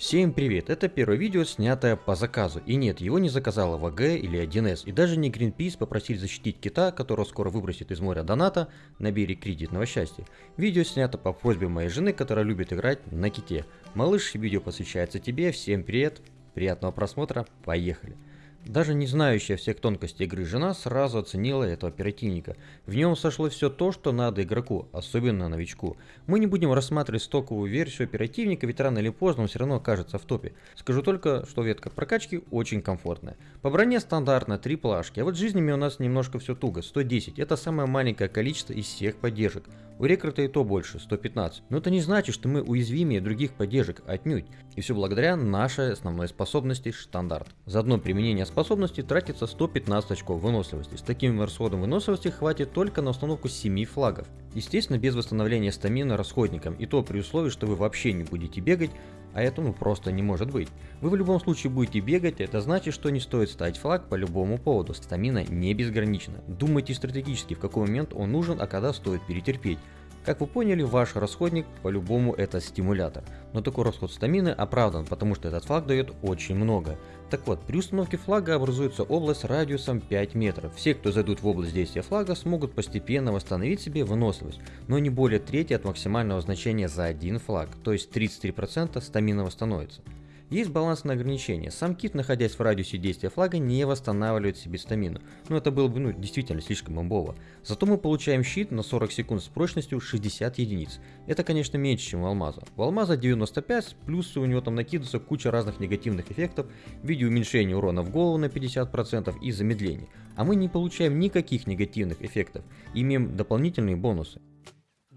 Всем привет, это первое видео, снятое по заказу. И нет, его не заказала ВГ или 1С. И даже не Greenpeace попросили защитить кита, которого скоро выбросит из моря доната на берег кредитного счастья. Видео снято по просьбе моей жены, которая любит играть на ките. Малыш, видео посвящается тебе, всем привет, приятного просмотра, поехали. Даже не знающая всех тонкостей игры жена сразу оценила этого оперативника. В нем сошло все то, что надо игроку, особенно новичку. Мы не будем рассматривать стоковую версию оперативника, ведь рано или поздно он все равно окажется в топе. Скажу только, что ветка прокачки очень комфортная. По броне стандартно 3 плашки, а вот жизнями у нас немножко все туго, 110. Это самое маленькое количество из всех поддержек. У рекрута и то больше, 115. Но это не значит, что мы уязвимее других поддержек, отнюдь. И все благодаря нашей основной способности штандарт. За одно применение способности тратится 115 очков выносливости. С таким расходом выносливости хватит только на установку 7 флагов. Естественно, без восстановления стамина расходником, и то при условии, что вы вообще не будете бегать, а это ну просто не может быть. Вы в любом случае будете бегать, это значит, что не стоит ставить флаг по любому поводу. Стамина не безгранична. Думайте стратегически, в какой момент он нужен, а когда стоит перетерпеть. Как вы поняли, ваш расходник по-любому это стимулятор. Но такой расход стамины оправдан, потому что этот флаг дает очень много. Так вот, при установке флага образуется область радиусом 5 метров. Все, кто зайдут в область действия флага, смогут постепенно восстановить себе выносливость, но не более трети от максимального значения за один флаг, то есть 33% стамина восстановится. Есть балансное ограничение. Сам кит, находясь в радиусе действия флага, не восстанавливает себе стамину. Но это было бы ну, действительно слишком имбово. Зато мы получаем щит на 40 секунд с прочностью 60 единиц. Это, конечно, меньше, чем у алмаза. У алмаза 95, плюс у него там накидывается куча разных негативных эффектов в виде уменьшения урона в голову на 50% и замедления. А мы не получаем никаких негативных эффектов, имеем дополнительные бонусы.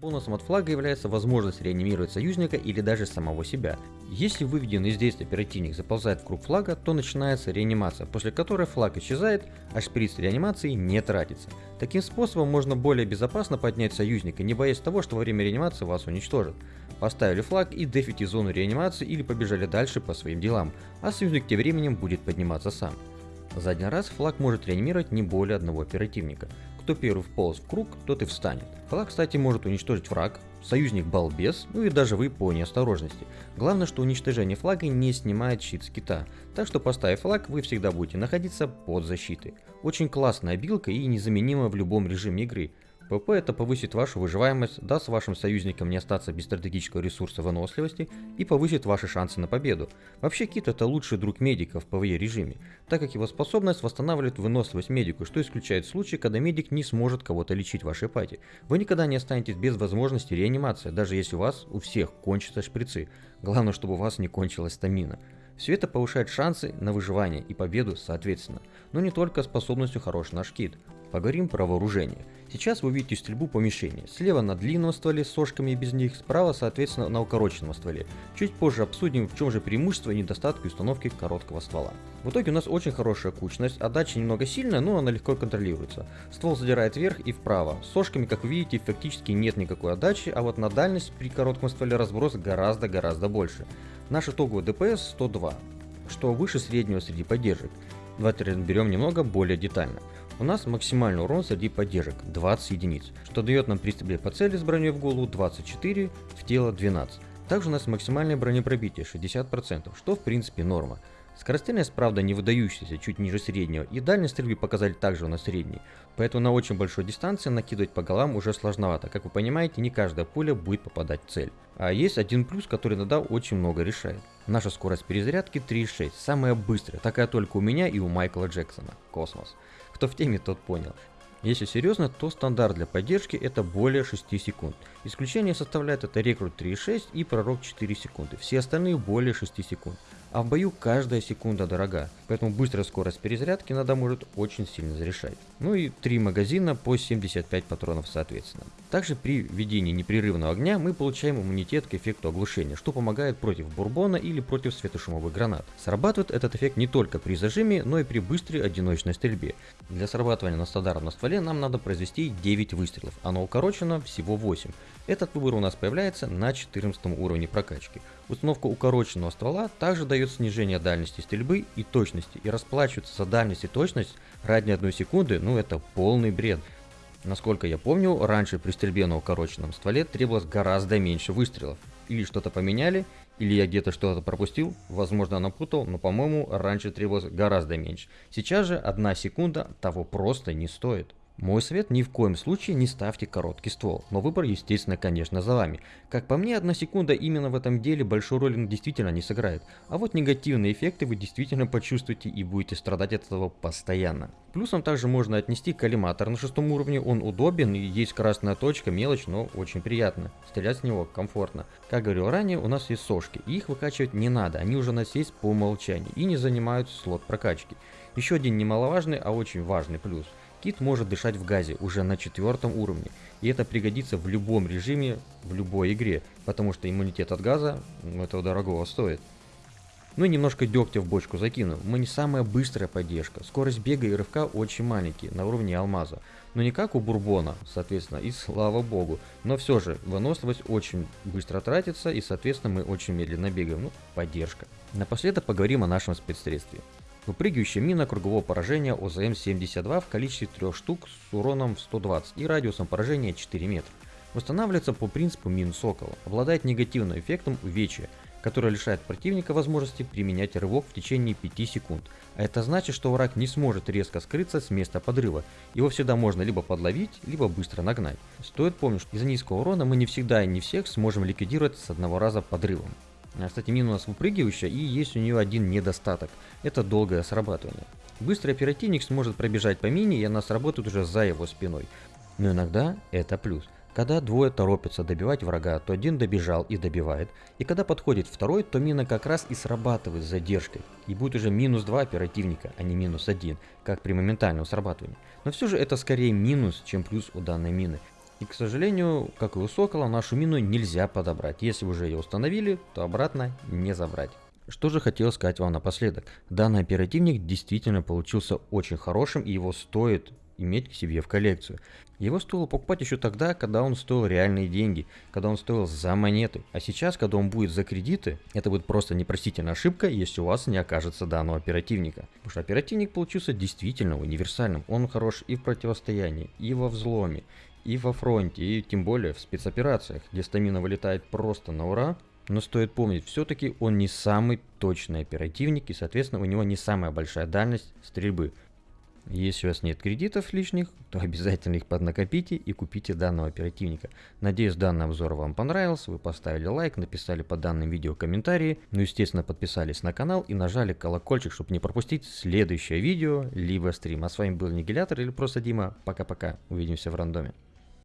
Бонусом от флага является возможность реанимировать союзника или даже самого себя. Если выведенный из действия оперативник заползает в круг флага, то начинается реанимация, после которой флаг исчезает, а шприц реанимации не тратится. Таким способом можно более безопасно поднять союзника, не боясь того, что во время реанимации вас уничтожат. Поставили флаг и дефите зону реанимации или побежали дальше по своим делам, а союзник тем временем будет подниматься сам. За один раз флаг может реанимировать не более одного оперативника. Кто первый вполз в круг, тот и встанет. Флаг, кстати, может уничтожить враг, союзник балбес, ну и даже вы по неосторожности. Главное, что уничтожение флага не снимает щит с кита, так что поставив флаг, вы всегда будете находиться под защитой. Очень классная билка и незаменима в любом режиме игры. ПП это повысит вашу выживаемость, даст вашим союзникам не остаться без стратегического ресурса выносливости и повысит ваши шансы на победу. Вообще Кит это лучший друг медиков в PvE режиме, так как его способность восстанавливает выносливость медику, что исключает случаи, когда медик не сможет кого-то лечить в вашей пати. Вы никогда не останетесь без возможности реанимации, даже если у вас у всех кончатся шприцы. Главное, чтобы у вас не кончилась стамина. Все это повышает шансы на выживание и победу соответственно, но не только способностью хороший наш кит. Поговорим про вооружение. Сейчас вы видите стрельбу по мишени. Слева на длинном стволе с сошками и без них, справа соответственно на укороченном стволе. Чуть позже обсудим в чем же преимущество и недостатки установки короткого ствола. В итоге у нас очень хорошая кучность, отдача немного сильная, но она легко контролируется. Ствол задирает вверх и вправо. С сошками, как видите, фактически нет никакой отдачи, а вот на дальность при коротком стволе разброс гораздо-гораздо больше. Наш итоговый ДПС 102, что выше среднего среди поддержек. Давайте разберем немного более детально. У нас максимальный урон среди поддержек 20 единиц, что дает нам при стрельбе по цели с броней в голову 24, в тело 12. Также у нас максимальное бронепробитие 60%, что в принципе норма. Скорострельность, правда, не выдающаяся, чуть ниже среднего, и дальность стрельбы показали также у нас средний, поэтому на очень большой дистанции накидывать по голам уже сложновато. Как вы понимаете, не каждая пуля будет попадать в цель. А есть один плюс, который иногда очень много решает. Наша скорость перезарядки 3.6, самая быстрая, такая только у меня и у Майкла Джексона. Космос. Кто в теме, тот понял. Если серьезно, то стандарт для поддержки это более 6 секунд. Исключение составляет это рекрут 3.6 и пророк 4 секунды. Все остальные более 6 секунд. А в бою каждая секунда дорога, поэтому быстрая скорость перезарядки иногда может очень сильно зарешать. Ну и 3 магазина по 75 патронов соответственно. Также при ведении непрерывного огня мы получаем иммунитет к эффекту оглушения, что помогает против бурбона или против светошумовых гранат. Срабатывает этот эффект не только при зажиме, но и при быстрой одиночной стрельбе. Для срабатывания на стандартном стволе нам надо произвести 9 выстрелов, на укороченном всего 8. Этот выбор у нас появляется на 14 уровне прокачки. Установка укороченного ствола также дает снижение дальности стрельбы и точности, и расплачиваться за дальность и точность ради одной секунды, ну это полный бред. Насколько я помню, раньше при стрельбе на укороченном стволе требовалось гораздо меньше выстрелов. Или что-то поменяли, Или я где-то что-то пропустил, возможно напутал, но по-моему раньше требовалось гораздо меньше. Сейчас же одна секунда того просто не стоит. Мой совет ни в коем случае не ставьте короткий ствол, но выбор естественно конечно за вами. Как по мне, одна секунда именно в этом деле большой роли действительно не сыграет, а вот негативные эффекты вы действительно почувствуете и будете страдать от этого постоянно. Плюсом также можно отнести коллиматор на шестом уровне, он удобен и есть красная точка, мелочь, но очень приятно. Стрелять с него комфортно. Как говорил ранее, у нас есть сошки, и их выкачивать не надо, они уже у нас есть по умолчанию и не занимают слот прокачки. Еще один немаловажный, а очень важный плюс – Кит может дышать в газе уже на четвертом уровне, и это пригодится в любом режиме, в любой игре, потому что иммунитет от газа этого дорогого стоит. Ну и немножко дегтя в бочку закину. Мы не самая быстрая поддержка. Скорость бега и рывка очень маленькие, на уровне алмаза. Но не как у Бурбона, соответственно, и слава богу. Но все же, выносливость очень быстро тратится, и соответственно мы очень медленно бегаем. Ну, поддержка. Напоследок поговорим о нашем спецсредстве. Выпрыгивающая мина кругового поражения ОЗМ-72 в количестве 3 штук с уроном в 120 и радиусом поражения 4 метра. Восстанавливается по принципу мин Сокола, обладает негативным эффектом увечья, который лишает противника возможности применять рывок в течение 5 секунд. А это значит, что враг не сможет резко скрыться с места подрыва. Его всегда можно либо подловить, либо быстро нагнать. Стоит помнить, что из-за низкого урона мы не всегда и не всех сможем ликвидировать с одного раза подрывом. А, кстати, мина у нас выпрыгивающая, и есть у нее один недостаток. Это долгое срабатывание. Быстрый оперативник сможет пробежать по мине, и она сработает уже за его спиной. Но иногда это плюс. Когда двое торопятся добивать врага, то один добежал и добивает, и когда подходит второй, то мина как раз и срабатывает с задержкой, и будет уже минус 2 оперативника, а не минус 1, как при моментальном срабатывании. Но все же это скорее минус, чем плюс у данной мины, и, к сожалению, как и у Сокола, нашу мину нельзя подобрать. Если уже ее установили, то обратно не забрать. Что же хотел сказать вам напоследок. Данный оперативник действительно получился очень хорошим и его стоит иметь к себе в коллекцию. Его стоило покупать еще тогда, когда он стоил реальные деньги, когда он стоил за монеты. А сейчас, когда он будет за кредиты, это будет просто непростительная ошибка, если у вас не окажется данного оперативника. Потому что оперативник получился действительно универсальным. Он хорош и в противостоянии, и во взломе, и во фронте, и тем более в спецоперациях, где стамина вылетает просто на ура. Но стоит помнить, все-таки он не самый точный оперативник, и соответственно у него не самая большая дальность стрельбы. Если у вас нет кредитов лишних, то обязательно их поднакопите и купите данного оперативника. Надеюсь, данный обзор вам понравился, вы поставили лайк, написали под данным видео комментарии, ну естественно подписались на канал и нажали колокольчик, чтобы не пропустить следующее видео, либо стрим. А с вами был Нигилятор или просто Дима. Пока-пока, увидимся в рандоме.